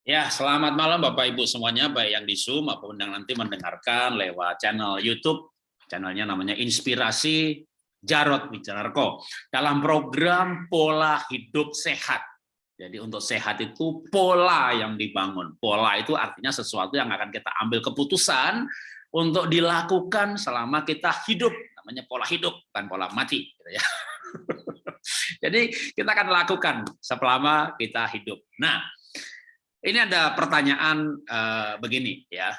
Ya, selamat malam Bapak Ibu semuanya, baik yang di Zoom maupun yang nanti mendengarkan lewat channel YouTube. Channelnya namanya Inspirasi Jarot Wicararko. Dalam program Pola Hidup Sehat. Jadi untuk sehat itu pola yang dibangun. Pola itu artinya sesuatu yang akan kita ambil keputusan untuk dilakukan selama kita hidup. Namanya pola hidup, bukan pola mati. Gitu ya. Jadi kita akan lakukan selama kita hidup. Nah, ini ada pertanyaan uh, begini ya.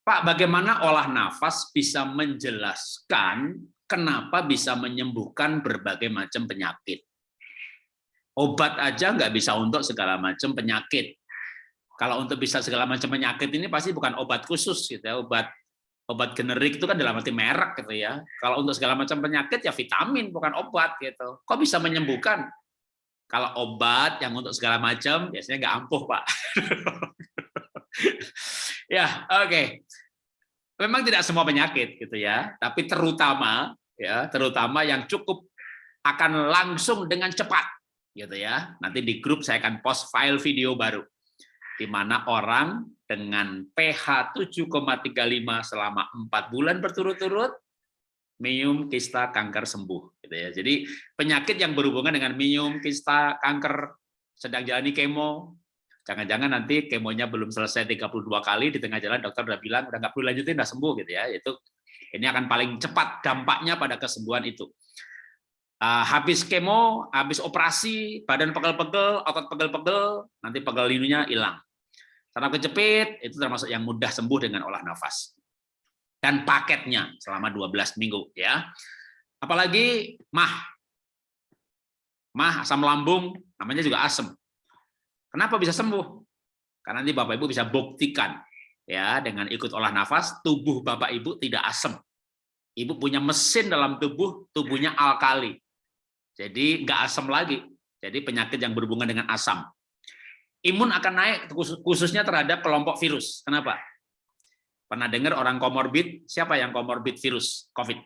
Pak, bagaimana olah nafas bisa menjelaskan kenapa bisa menyembuhkan berbagai macam penyakit? Obat aja nggak bisa untuk segala macam penyakit. Kalau untuk bisa segala macam penyakit ini pasti bukan obat khusus gitu ya, obat obat generik itu kan dalam arti merek gitu ya. Kalau untuk segala macam penyakit ya vitamin bukan obat gitu. Kok bisa menyembuhkan? Kalau obat yang untuk segala macam biasanya nggak ampuh pak. ya oke. Okay. Memang tidak semua penyakit gitu ya, tapi terutama ya terutama yang cukup akan langsung dengan cepat gitu ya. Nanti di grup saya akan post file video baru di mana orang dengan pH 7,35 selama empat bulan berturut-turut minum kista kanker sembuh gitu ya. Jadi penyakit yang berhubungan dengan minum kista kanker sedang jalani kemo, jangan-jangan nanti kemonya belum selesai 32 kali di tengah jalan dokter udah bilang udah nggak perlu lanjutin udah sembuh gitu ya. Itu ini akan paling cepat dampaknya pada kesembuhan itu. Uh, habis kemo, habis operasi, badan pegel-pegel, otot pegel-pegel, nanti pegel linunya hilang. Saraf kejepit itu termasuk yang mudah sembuh dengan olah nafas dan paketnya selama 12 minggu ya. Apalagi mah. Mah asam lambung namanya juga asam. Kenapa bisa sembuh? Karena nanti Bapak Ibu bisa buktikan ya dengan ikut olah nafas tubuh Bapak Ibu tidak asam. Ibu punya mesin dalam tubuh, tubuhnya alkali. Jadi nggak asam lagi. Jadi penyakit yang berhubungan dengan asam. Imun akan naik khususnya terhadap kelompok virus. Kenapa? Pernah dengar orang komorbid? Siapa yang komorbid virus COVID?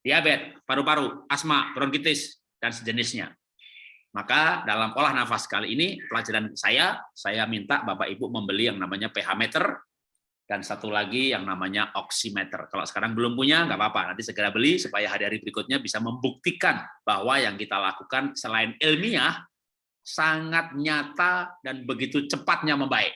Diabetes, paru-paru, asma, bronkitis, dan sejenisnya. Maka dalam olah nafas kali ini, pelajaran saya, saya minta Bapak Ibu membeli yang namanya pH meter, dan satu lagi yang namanya oximeter. Kalau sekarang belum punya, nggak apa-apa. Nanti segera beli supaya hari-hari berikutnya bisa membuktikan bahwa yang kita lakukan selain ilmiah, sangat nyata dan begitu cepatnya membaik.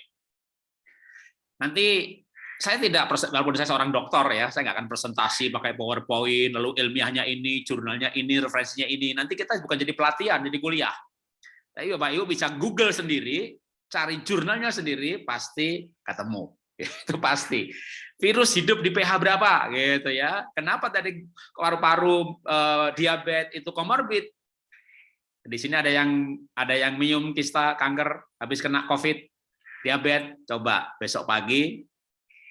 Nanti saya tidak walaupun saya seorang dokter ya, saya nggak akan presentasi pakai PowerPoint, lalu ilmiahnya ini, jurnalnya ini, referensinya ini. Nanti kita bukan jadi pelatihan, jadi kuliah. Tapi Bapak Ibu bisa Google sendiri, cari jurnalnya sendiri, pasti ketemu. Itu pasti. Virus hidup di pH berapa gitu ya. Kenapa tadi paru-paru eh, diabetes itu komorbid? Di sini ada yang ada yang minum kista kanker habis kena COVID, diabetes, coba besok pagi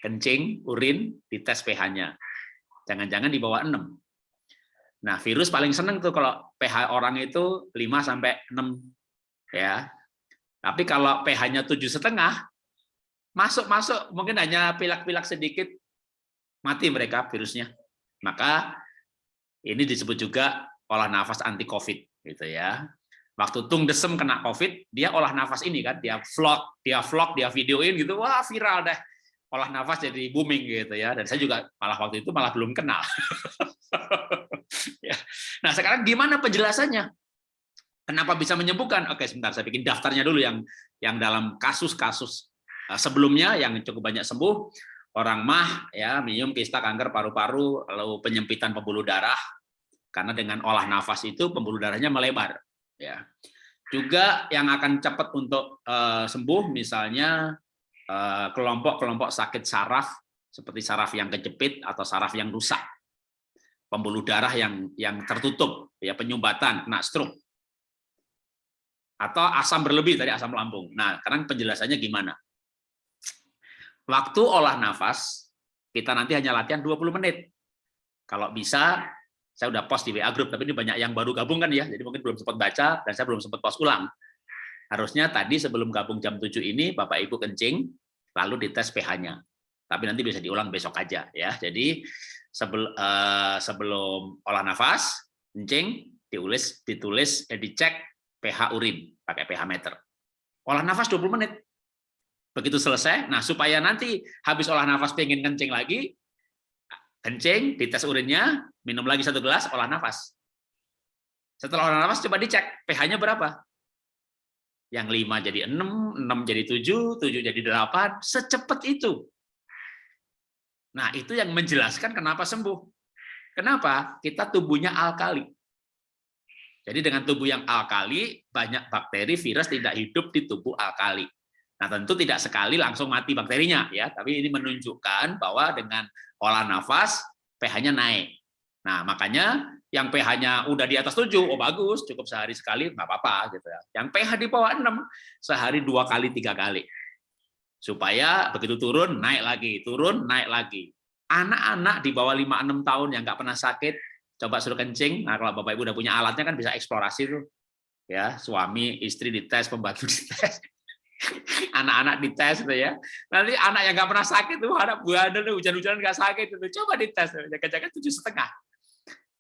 kencing, urin, dites pH-nya. Jangan-jangan di bawah 6. Nah, virus paling seneng tuh kalau pH orang itu 5 sampai 6 ya. Tapi kalau pH-nya tujuh setengah, masuk-masuk mungkin hanya pilak-pilak sedikit mati mereka virusnya. Maka ini disebut juga olah nafas anti COVID gitu ya. Waktu Tung Desem kena COVID, dia olah nafas ini kan, dia vlog, dia vlog, dia videoin gitu, wah viral deh olah nafas jadi booming gitu ya. Dan saya juga malah waktu itu malah belum kenal. Ya. nah sekarang gimana penjelasannya? Kenapa bisa menyembuhkan? Oke sebentar saya bikin daftarnya dulu yang yang dalam kasus-kasus eh, sebelumnya yang cukup banyak sembuh. Orang mah ya minum kista kanker paru-paru lalu penyempitan pembuluh darah. Karena dengan olah nafas itu pembuluh darahnya melebar ya. Juga yang akan cepat untuk uh, sembuh misalnya Eh, kelompok-kelompok sakit saraf seperti saraf yang kejepit atau saraf yang rusak, pembuluh darah yang yang tertutup, ya penyumbatan, kena stroke, atau asam berlebih tadi asam lambung. Nah, sekarang penjelasannya gimana? Waktu olah nafas, kita nanti hanya latihan 20 menit. Kalau bisa, saya udah post di WA group, tapi ini banyak yang baru gabung kan ya, jadi mungkin belum sempat baca, dan saya belum sempat post ulang. Harusnya tadi sebelum gabung jam 7 ini Bapak Ibu kencing, lalu dites pH-nya. Tapi nanti bisa diulang besok aja ya. Jadi sebelum uh, sebelum olah nafas, kencing, ditulis ditulis eh, dicek pH urin pakai pH meter. Olah nafas 20 menit. Begitu selesai, nah supaya nanti habis olah nafas pengen kencing lagi, kencing, dites urinnya, minum lagi satu gelas, olah nafas. Setelah olah nafas coba dicek pH-nya berapa. Yang 5 jadi 6, 6 jadi 7, 7 jadi 8, secepat itu. Nah, itu yang menjelaskan kenapa sembuh. Kenapa? Kita tubuhnya alkali. Jadi dengan tubuh yang alkali, banyak bakteri, virus tidak hidup di tubuh alkali. Nah, tentu tidak sekali langsung mati bakterinya ya, tapi ini menunjukkan bahwa dengan olah nafas pH-nya naik. Nah, makanya yang pH-nya udah di atas 7, oh bagus, cukup sehari sekali nggak apa-apa gitu ya. Yang pH di bawah 6, sehari dua kali, tiga kali. Supaya begitu turun, naik lagi, turun, naik lagi. Anak-anak di bawah 5-6 tahun yang nggak pernah sakit, coba suruh kencing, nah kalau Bapak Ibu udah punya alatnya kan bisa eksplorasi tuh. Ya, suami, istri dites, pembantu dites anak-anak dites gitu ya. Nanti anak yang nggak pernah sakit tuh anak buah tuh hujan-hujanan nggak sakit itu coba dites jaga-jaga tujuh setengah.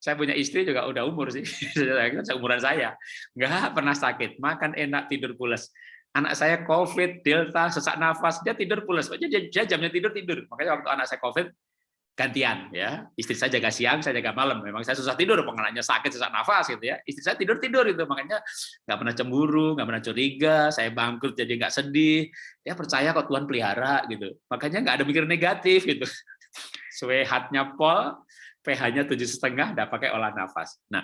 Saya punya istri juga udah umur sih, seumuran saya, nggak pernah sakit, makan enak tidur pulas. Anak saya COVID, Delta, sesak nafas, dia tidur pulas. Dia, dia jamnya tidur tidur. Makanya waktu anak saya COVID, gantian ya. Istri saya jaga siang saya jaga malam. Memang saya susah tidur. Pengenanya sakit sesak nafas gitu ya. Istri saya tidur tidur itu makanya nggak pernah cemburu nggak pernah curiga. Saya bangkrut jadi nggak sedih. Ya percaya kok Tuhan pelihara gitu. Makanya nggak ada mikir negatif gitu. Sehatnya pol pH-nya tujuh setengah udah pakai olah nafas nah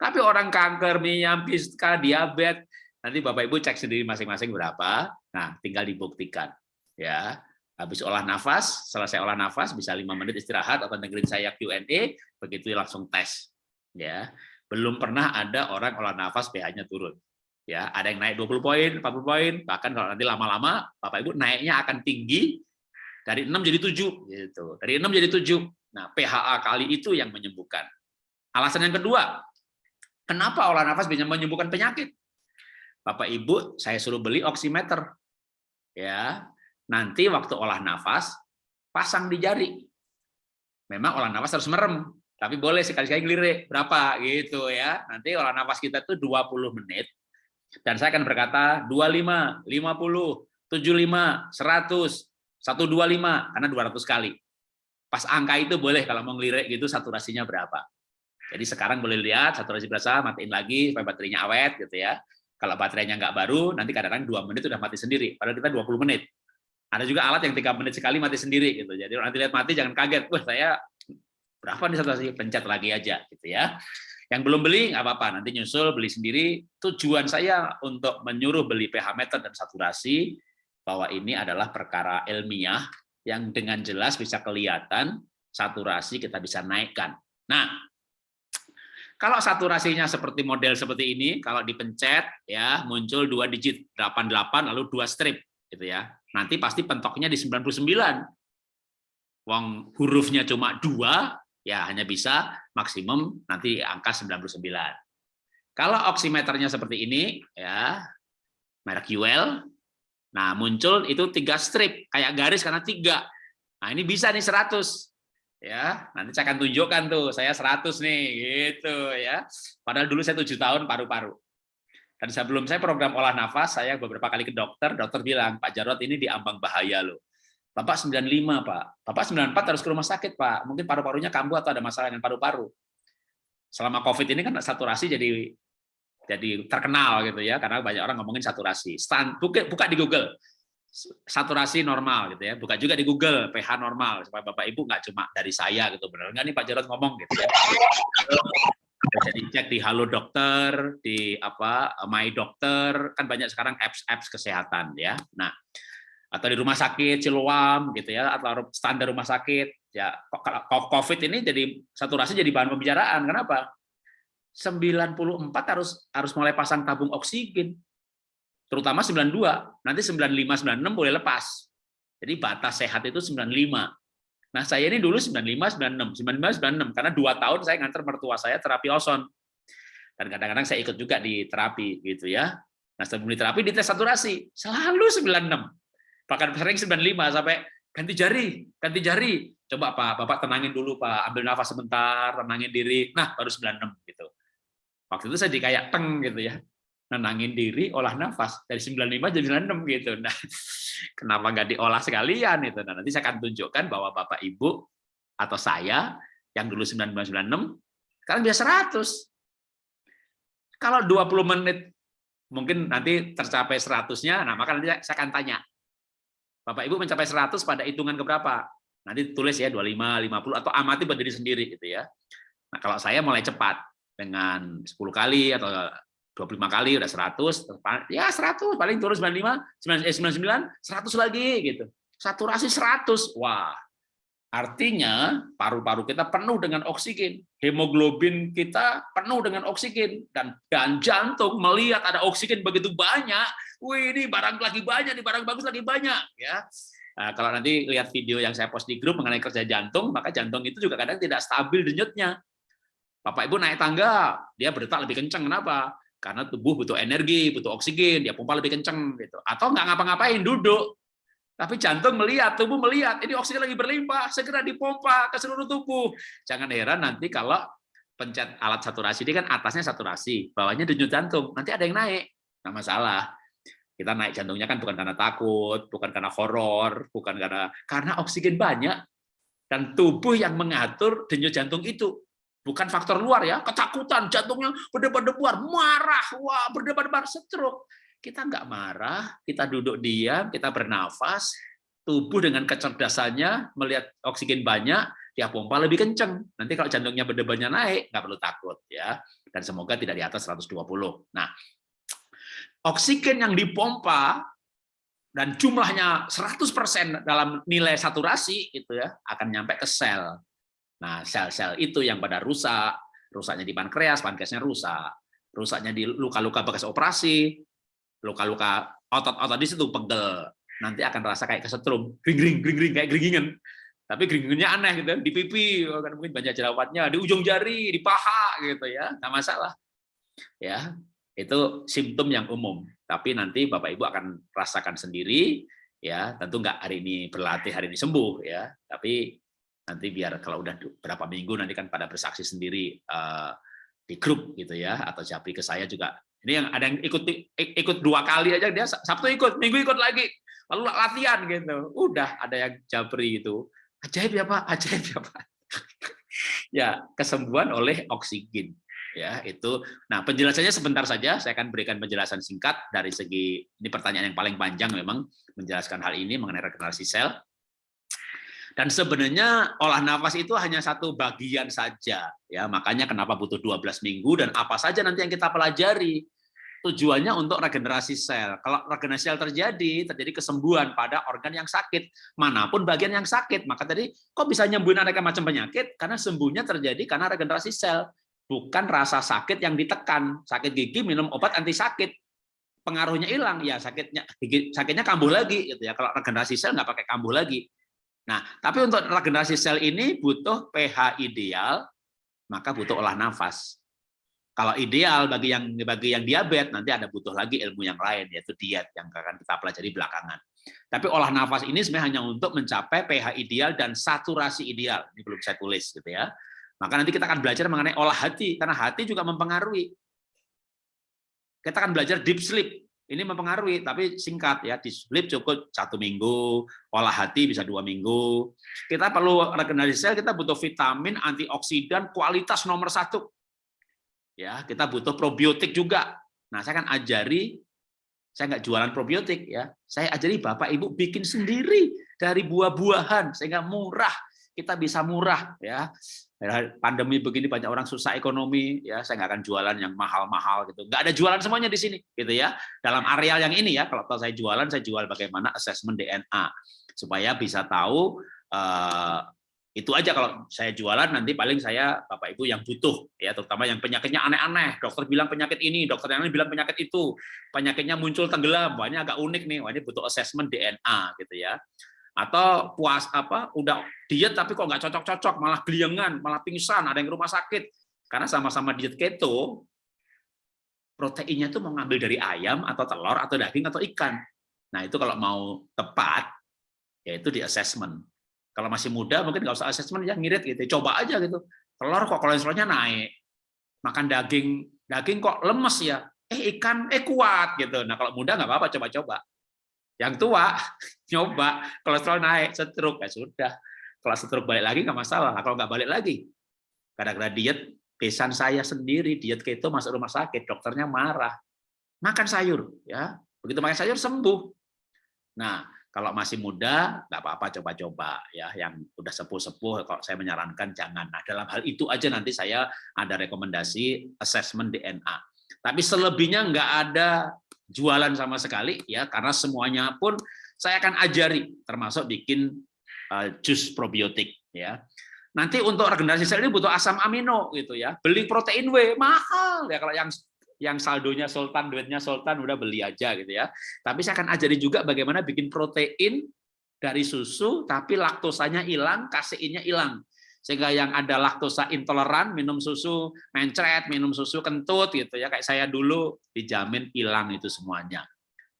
tapi orang kanker minyak piska diabetes nanti bapak ibu cek sendiri masing-masing berapa nah tinggal dibuktikan ya Habis olah nafas, selesai olah nafas bisa lima menit istirahat atau dengerin saya Q&A, begitu langsung tes. Ya, belum pernah ada orang olah nafas pH-nya turun. Ya, ada yang naik 20 poin, 40 poin, bahkan kalau nanti lama-lama Bapak Ibu naiknya akan tinggi dari 6 jadi 7 gitu. Dari 6 jadi 7. Nah, PHA kali itu yang menyembuhkan. Alasan yang kedua, kenapa olah nafas bisa menyembuhkan penyakit? Bapak Ibu, saya suruh beli oximeter. Ya, Nanti waktu olah nafas, pasang di jari. Memang olah nafas harus merem, tapi boleh sekali-sekali ngelirik berapa gitu ya. Nanti olah nafas kita itu 20 menit. Dan saya akan berkata 25, 50, 75, 100, 125 karena 200 kali. Pas angka itu boleh kalau mau ngelirik gitu saturasinya berapa. Jadi sekarang boleh lihat saturasi berasa, matiin lagi supaya baterainya awet gitu ya. Kalau baterainya nggak baru, nanti kadang-kadang dua menit udah mati sendiri. Padahal kita 20 menit. Ada juga alat yang tiga menit sekali mati sendiri gitu. Jadi nanti lihat mati jangan kaget. Wah saya berapa nih saturasi pencet lagi aja gitu ya. Yang belum beli nggak apa-apa, nanti nyusul beli sendiri. Tujuan saya untuk menyuruh beli pH meter dan saturasi bahwa ini adalah perkara ilmiah yang dengan jelas bisa kelihatan saturasi kita bisa naikkan. Nah, kalau saturasinya seperti model seperti ini, kalau dipencet ya muncul dua digit 88 lalu dua strip gitu ya nanti pasti pentoknya di 99. Wong hurufnya cuma dua, ya hanya bisa maksimum nanti angka 99. Kalau oximeternya seperti ini, ya merek UL, nah muncul itu tiga strip, kayak garis karena tiga. Nah ini bisa nih 100. Ya, nanti saya akan tunjukkan tuh, saya 100 nih, gitu ya. Padahal dulu saya tujuh tahun paru-paru. Dan sebelum saya program olah nafas, saya beberapa kali ke dokter, dokter bilang, Pak Jarot ini di ambang bahaya loh. Bapak 95, Pak. Bapak 94 harus ke rumah sakit, Pak. Mungkin paru-parunya kambuh atau ada masalah dengan paru-paru. Selama COVID ini kan saturasi jadi jadi terkenal gitu ya, karena banyak orang ngomongin saturasi. Stand, buka, buka di Google, saturasi normal gitu ya. Buka juga di Google pH normal supaya Bapak Ibu nggak cuma dari saya gitu benar nggak nih Pak Jarot ngomong gitu ya jadi cek di Halo Dokter, di apa My Dokter, kan banyak sekarang apps-apps kesehatan ya. Nah, atau di rumah sakit Siloam gitu ya, atau standar rumah sakit ya. COVID ini jadi saturasi jadi bahan pembicaraan. Kenapa? 94 harus harus mulai pasang tabung oksigen. Terutama 92, nanti 95 96 boleh lepas. Jadi batas sehat itu 95. Nah, saya ini dulu 95, 96, 95, 96, karena dua tahun saya nganter mertua saya terapi oson. Dan kadang-kadang saya ikut juga di terapi, gitu ya. Nah, sebelum di terapi, di tes saturasi, selalu 96. Bahkan sering 95, sampai ganti jari, ganti jari. Coba Pak, Bapak tenangin dulu Pak, ambil nafas sebentar, tenangin diri. Nah, baru 96 gitu. Waktu itu saya di kayak teng gitu ya. nenangin diri, olah nafas dari 95 jadi 96 gitu. Nah, kenapa nggak diolah sekalian itu? Nah, nanti saya akan tunjukkan bahwa Bapak Ibu atau saya yang dulu 9996 sekarang bisa 100. Kalau 20 menit mungkin nanti tercapai 100-nya, nah maka nanti saya akan tanya. Bapak Ibu mencapai 100 pada hitungan keberapa? Nanti tulis ya 25, 50 atau amati berdiri sendiri gitu ya. Nah, kalau saya mulai cepat dengan 10 kali atau 25 kali udah 100, ya 100 paling turun 95, 99, 100 lagi gitu. Saturasi 100. Wah, Artinya paru-paru kita penuh dengan oksigen, hemoglobin kita penuh dengan oksigen dan dan jantung melihat ada oksigen begitu banyak, wih ini barang lagi banyak, ini barang bagus lagi banyak ya. Nah, kalau nanti lihat video yang saya post di grup mengenai kerja jantung, maka jantung itu juga kadang tidak stabil denyutnya. Bapak Ibu naik tangga, dia berdetak lebih kencang. Kenapa? Karena tubuh butuh energi, butuh oksigen, dia pompa lebih kencang gitu. Atau nggak ngapa-ngapain, duduk, tapi jantung melihat, tubuh melihat, ini oksigen lagi berlimpah, segera dipompa ke seluruh tubuh. Jangan heran nanti kalau pencet alat saturasi ini kan atasnya saturasi, bawahnya denyut jantung, nanti ada yang naik. Nggak masalah. Kita naik jantungnya kan bukan karena takut, bukan karena horor, bukan karena karena oksigen banyak dan tubuh yang mengatur denyut jantung itu bukan faktor luar ya, ketakutan, jantungnya berdebar-debar, marah, wah berdebar-debar, stroke kita nggak marah, kita duduk diam, kita bernafas, tubuh dengan kecerdasannya melihat oksigen banyak, dia pompa lebih kenceng. Nanti kalau jantungnya berdebarnya naik, nggak perlu takut ya. Dan semoga tidak di atas 120. Nah, oksigen yang dipompa dan jumlahnya 100% dalam nilai saturasi itu ya akan nyampe ke sel. Nah, sel-sel itu yang pada rusak, rusaknya di pankreas, pankreasnya rusak, rusaknya di luka-luka bekas operasi, luka-luka otot-otot di situ pegel. Nanti akan terasa kayak kesetrum. Gring gring gring kayak geringingan. Tapi geringingannya aneh gitu di pipi. Kan mungkin banyak jerawatnya di ujung jari di paha gitu ya. Nggak masalah. Ya itu simptom yang umum. Tapi nanti bapak ibu akan rasakan sendiri. Ya tentu nggak hari ini berlatih hari ini sembuh ya. Tapi nanti biar kalau udah berapa minggu nanti kan pada bersaksi sendiri uh, di grup gitu ya atau japri ke saya juga ini yang ada yang ikut ikut dua kali aja dia Sabtu ikut, Minggu ikut lagi, lalu latihan gitu. Udah ada yang jabri itu. Ajaib ya Pak, ajaib ya Pak. ya, kesembuhan oleh oksigen. Ya, itu. Nah, penjelasannya sebentar saja, saya akan berikan penjelasan singkat dari segi ini pertanyaan yang paling panjang memang menjelaskan hal ini mengenai regenerasi sel. Dan sebenarnya olah nafas itu hanya satu bagian saja. ya Makanya kenapa butuh 12 minggu dan apa saja nanti yang kita pelajari tujuannya untuk regenerasi sel. Kalau regenerasi sel terjadi, terjadi kesembuhan pada organ yang sakit, mana pun bagian yang sakit. Maka tadi kok bisa nyembuhin aneka macam penyakit? Karena sembuhnya terjadi karena regenerasi sel, bukan rasa sakit yang ditekan. Sakit gigi minum obat anti sakit, pengaruhnya hilang, ya sakitnya sakitnya kambuh lagi gitu ya. Kalau regenerasi sel nggak pakai kambuh lagi. Nah, tapi untuk regenerasi sel ini butuh pH ideal, maka butuh olah nafas. Kalau ideal bagi yang bagi yang diabetes nanti ada butuh lagi ilmu yang lain yaitu diet yang akan kita pelajari belakangan. Tapi olah nafas ini sebenarnya hanya untuk mencapai pH ideal dan saturasi ideal. Ini belum saya tulis gitu ya. Maka nanti kita akan belajar mengenai olah hati karena hati juga mempengaruhi. Kita akan belajar deep sleep. Ini mempengaruhi, tapi singkat ya. Deep sleep cukup satu minggu, olah hati bisa dua minggu. Kita perlu regenerasi sel, kita butuh vitamin, antioksidan, kualitas nomor satu ya kita butuh probiotik juga nah saya kan ajari saya nggak jualan probiotik ya saya ajari bapak ibu bikin sendiri dari buah-buahan sehingga murah kita bisa murah ya pandemi begini banyak orang susah ekonomi ya saya nggak akan jualan yang mahal-mahal gitu. Nggak ada jualan semuanya di sini gitu ya. Dalam areal yang ini ya kalau saya jualan saya jual bagaimana asesmen DNA supaya bisa tahu eh, itu aja kalau saya jualan nanti paling saya Bapak Ibu yang butuh ya terutama yang penyakitnya aneh-aneh. Dokter bilang penyakit ini dokter yang lain bilang penyakit itu. Penyakitnya muncul tenggelam ini agak unik nih wah ini butuh assessment DNA gitu ya atau puas apa udah diet tapi kok nggak cocok-cocok malah geliengan malah pingsan ada yang rumah sakit karena sama-sama diet keto proteinnya tuh mau ngambil dari ayam atau telur atau daging atau ikan nah itu kalau mau tepat yaitu di assessment kalau masih muda mungkin nggak usah asesmen ya ngirit gitu. Coba aja gitu. Telur kok kolesterolnya naik. Makan daging, daging kok lemes ya. eh ikan eh kuat gitu. Nah kalau muda nggak apa-apa coba-coba. Yang tua nyoba kolesterol naik, stroke ya sudah. Kalau stroke balik lagi nggak masalah. Nah, kalau nggak balik lagi, kadang-kadang diet pesan saya sendiri diet keto masuk rumah sakit, dokternya marah. Makan sayur, ya. Begitu makan sayur sembuh. Nah, kalau masih muda nggak apa-apa coba-coba ya yang udah sepuh-sepuh kalau saya menyarankan jangan nah dalam hal itu aja nanti saya ada rekomendasi assessment DNA tapi selebihnya nggak ada jualan sama sekali ya karena semuanya pun saya akan ajari termasuk bikin uh, jus probiotik ya nanti untuk regenerasi sel ini butuh asam amino gitu ya beli protein W mahal ya kalau yang yang saldonya sultan, duitnya sultan, udah beli aja gitu ya. Tapi saya akan ajari juga bagaimana bikin protein dari susu, tapi laktosanya hilang, kaseinnya hilang. Sehingga yang ada laktosa intoleran, minum susu mencret, minum susu kentut gitu ya, kayak saya dulu dijamin hilang itu semuanya.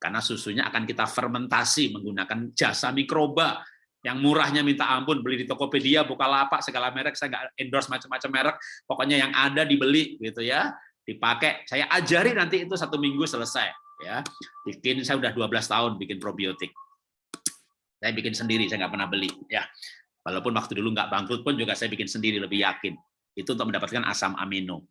Karena susunya akan kita fermentasi menggunakan jasa mikroba yang murahnya minta ampun beli di Tokopedia, Bukalapak, segala merek saya nggak endorse macam-macam merek, pokoknya yang ada dibeli gitu ya dipakai. Saya ajari nanti itu satu minggu selesai. Ya, bikin saya udah 12 tahun bikin probiotik. Saya bikin sendiri, saya nggak pernah beli. Ya, walaupun waktu dulu nggak bangkrut pun juga saya bikin sendiri lebih yakin. Itu untuk mendapatkan asam amino.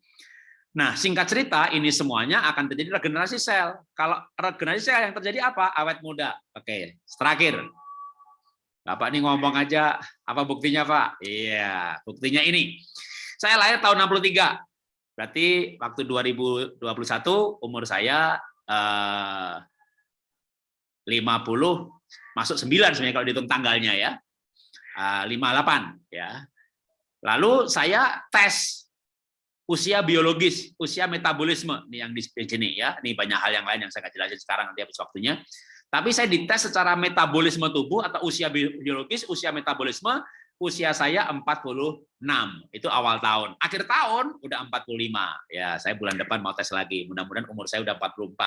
Nah, singkat cerita, ini semuanya akan terjadi regenerasi sel. Kalau regenerasi sel yang terjadi apa? Awet muda. Oke, terakhir. Bapak ini ngomong aja, apa buktinya Pak? Iya, buktinya ini. Saya lahir tahun 63. Berarti waktu 2021 umur saya eh, 50 masuk 9 sebenarnya kalau dihitung tanggalnya ya. Eh, 58 ya. Lalu saya tes usia biologis, usia metabolisme nih yang di sini ya. Ini banyak hal yang lain yang saya akan jelasin sekarang nanti habis waktunya. Tapi saya dites secara metabolisme tubuh atau usia biologis, usia metabolisme usia saya 46. Itu awal tahun. Akhir tahun udah 45. Ya, saya bulan depan mau tes lagi. Mudah-mudahan umur saya udah 44.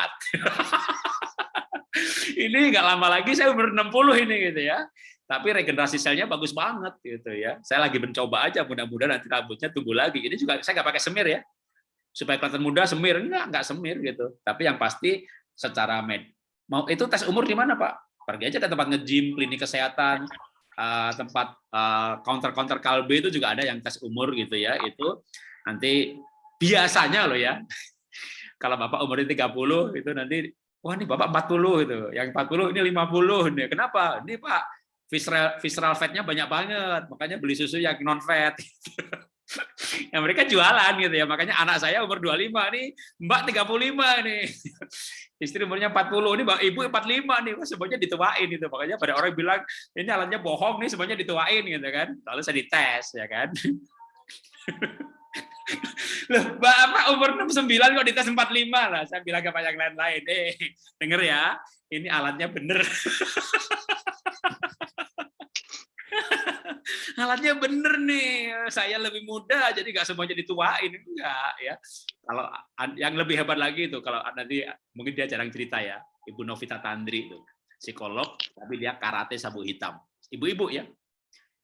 ini nggak lama lagi saya umur 60 ini gitu ya. Tapi regenerasi selnya bagus banget gitu ya. Saya lagi mencoba aja mudah-mudahan nanti rambutnya tumbuh lagi. Ini juga saya nggak pakai semir ya. Supaya kelihatan muda semir enggak, enggak semir gitu. Tapi yang pasti secara med mau itu tes umur di mana, Pak? Pergi aja ke tempat nge-gym, klinik kesehatan, uh, tempat uh, counter-counter kalbe itu juga ada yang tes umur gitu ya. Itu nanti biasanya loh ya. Kalau Bapak umurnya 30 itu nanti wah ini Bapak 40 itu. Yang 40 ini 50 nih. Kenapa? Ini Pak visceral visceral fatnya banyak banget. Makanya beli susu yang non fat. yang mereka jualan gitu ya. Makanya anak saya umur 25 nih, Mbak 35 nih. Istri umurnya 40 ini Mbak Ibu 45 nih. Wah, semuanya dituain itu. Makanya pada orang bilang ini alatnya bohong nih, semuanya dituain gitu kan. Lalu saya dites ya kan. Loh, Bapak umur 69 kok dites 45 lah. Saya bilang ke yang lain-lain, eh denger ya, ini alatnya bener. Alatnya bener nih saya lebih muda jadi nggak semuanya dituain enggak ya kalau yang lebih hebat lagi itu kalau nanti mungkin dia jarang cerita ya ibu Novita Tandri itu psikolog tapi dia karate sabu hitam ibu-ibu ya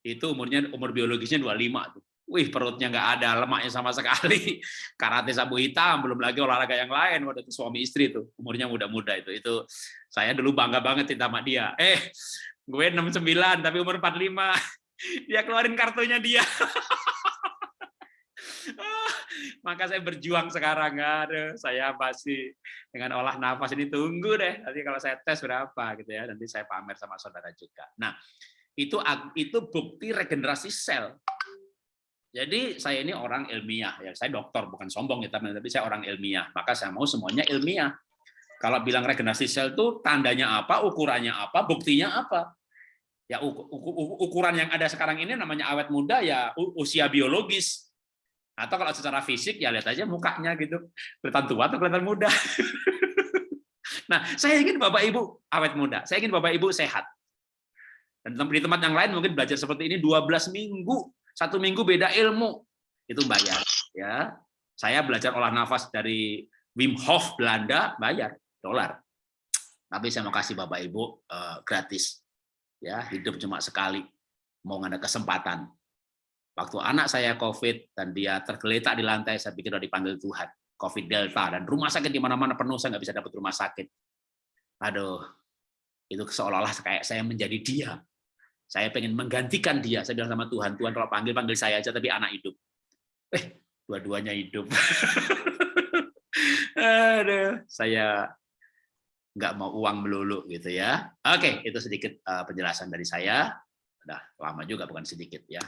itu umurnya umur biologisnya 25 tuh Wih perutnya nggak ada lemaknya sama sekali. Karate sabu hitam, belum lagi olahraga yang lain. Waktu itu suami istri tuh, umurnya muda-muda itu. Itu saya dulu bangga banget cinta sama dia. Eh, gue 69 tapi umur 45 dia keluarin kartunya dia. Maka saya berjuang sekarang. Ada saya pasti dengan olah nafas ini tunggu deh. Nanti kalau saya tes berapa gitu ya nanti saya pamer sama saudara juga. Nah itu itu bukti regenerasi sel. Jadi saya ini orang ilmiah ya. Saya dokter bukan sombong ya tapi saya orang ilmiah. Maka saya mau semuanya ilmiah. Kalau bilang regenerasi sel itu tandanya apa, ukurannya apa, buktinya apa. Ya ukuran yang ada sekarang ini namanya awet muda ya usia biologis. Atau kalau secara fisik ya lihat aja mukanya gitu. Kelihatan tua atau kelihatan muda. nah, saya ingin Bapak Ibu awet muda. Saya ingin Bapak Ibu sehat. Dan di tempat yang lain mungkin belajar seperti ini 12 minggu. Satu minggu beda ilmu. Itu bayar. ya. Saya belajar olah nafas dari Wim Hof Belanda, bayar dolar. Tapi saya mau kasih Bapak Ibu uh, gratis. Ya, hidup cuma sekali. Mau ada kesempatan. Waktu anak saya COVID dan dia tergeletak di lantai, saya pikir udah dipanggil Tuhan. COVID Delta dan rumah sakit di mana-mana penuh saya nggak bisa dapat rumah sakit. Aduh, itu seolah-olah kayak saya menjadi dia. Saya pengen menggantikan dia. Saya bilang sama Tuhan, Tuhan kalau panggil panggil saya aja tapi anak hidup. Eh, dua-duanya hidup. Aduh, saya nggak mau uang melulu gitu ya. Oke, itu sedikit uh, penjelasan dari saya. Udah lama juga bukan sedikit ya.